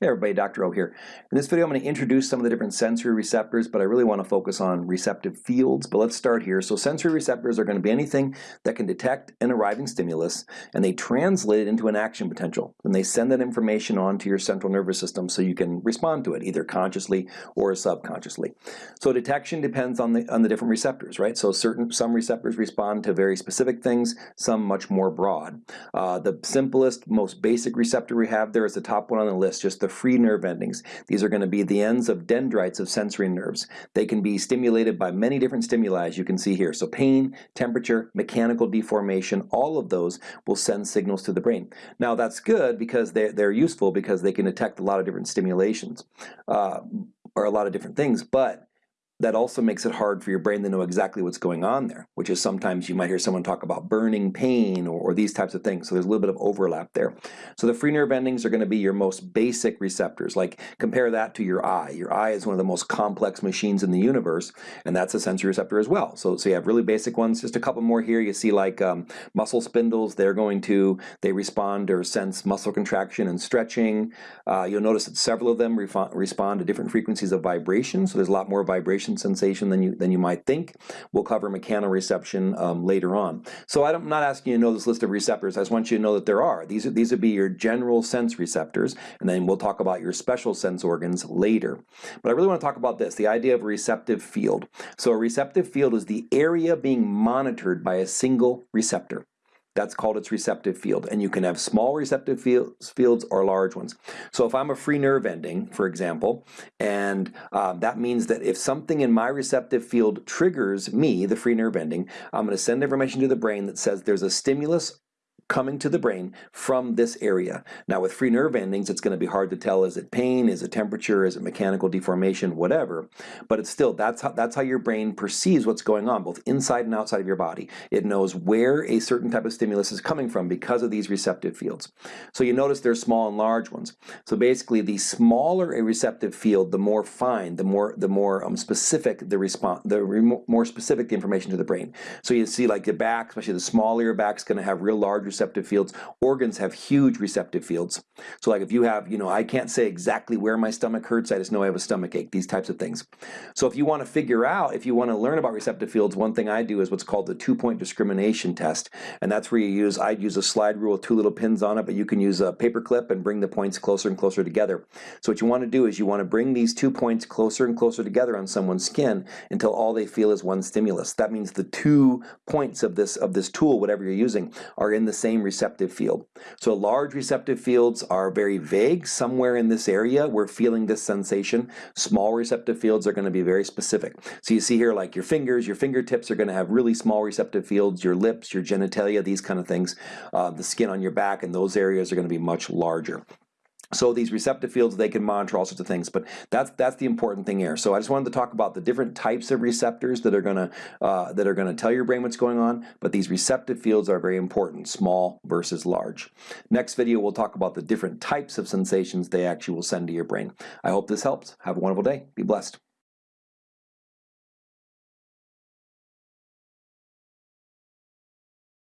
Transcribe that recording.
Hey everybody, Dr. O here. In this video I'm going to introduce some of the different sensory receptors, but I really want to focus on receptive fields. But let's start here. So sensory receptors are going to be anything that can detect an arriving stimulus and they translate it into an action potential. And they send that information on to your central nervous system so you can respond to it either consciously or subconsciously. So detection depends on the on the different receptors, right? So certain some receptors respond to very specific things, some much more broad. Uh, the simplest, most basic receptor we have is the top one on the list, just the free nerve endings. These are going to be the ends of dendrites of sensory nerves. They can be stimulated by many different stimuli as you can see here. So pain, temperature, mechanical deformation, all of those will send signals to the brain. Now that's good because they're, they're useful because they can detect a lot of different stimulations uh, or a lot of different things, but that also makes it hard for your brain to know exactly what's going on there, which is sometimes you might hear someone talk about burning pain or, or, these types of things. So there's a little bit of overlap there. So the free nerve endings are going to be your most basic receptors. Like compare that to your eye. Your eye is one of the most complex machines in the universe, and that's a sensory receptor as well. So, so you have really basic ones. Just a couple more here. You see like um, muscle spindles. They're going to, they respond or sense muscle contraction and stretching. Uh, you'll notice that several of them respond to different frequencies of vibration. So there's a lot more vibration sensation than you than you might think. We'll cover mechanoreception um, later on. So I'm not asking you to know this list of receptors. I just want you to know that there are. These are these would be your general sense receptors, and then we'll talk about your special sense organs later. But I really want to talk about this, the idea of a receptive field. So a receptive field is the area being monitored by a single receptor. That's called its receptive field. And you can have small receptive fields, fields or large ones. So if I'm a free nerve ending, for example, and uh, that means that if something in my receptive field triggers me, the free nerve ending, I'm going to send information to the brain that says there's a stimulus coming to the brain from this area. Now with free nerve endings, it's going to be hard to tell, is it pain, is it temperature, is it mechanical deformation, whatever. But it's still, that's how, that's how your brain perceives what's going on, both inside and outside of your body. It knows where a certain type of stimulus is coming from because of these receptive fields. So you notice there's small and large ones. So basically the smaller a receptive field, the more fine, the more the more um, specific the response, the more specific the information to the brain. So you see like the back, especially the smaller your back is going to have real large receptive fields. Organs have huge receptive fields. So like if you have, you know, I can't say exactly where my stomach hurts, I just know I have a stomach ache, these types of things. So if you want to figure out, if you want to learn about receptive fields, one thing I do is what's called the two-point discrimination test. And that's where you use, I'd use a slide rule with two little pins on it, but you can use a paper clip and bring the points closer and closer together. So what you want to do is you want to bring these two points closer and closer together on someone's skin until all they feel is one stimulus. That means the two points of this of this tool, whatever you're using, are in the same same receptive field. So large receptive fields are very vague. Somewhere in this area we're feeling this sensation. Small receptive fields are going to be very specific. So you see here like your fingers, your fingertips are going to have really small receptive fields, your lips, your genitalia, these kind of things. Uh, the skin on your back and those areas are going to be much larger. So these receptive fields, they can monitor all sorts of things, but that's that's the important thing here. So I just wanted to talk about the different types of receptors that are gonna uh, that are gonna tell your brain what's going on. But these receptive fields are very important, small versus large. Next video, we'll talk about the different types of sensations they actually will send to your brain. I hope this helps. Have a wonderful day. Be blessed.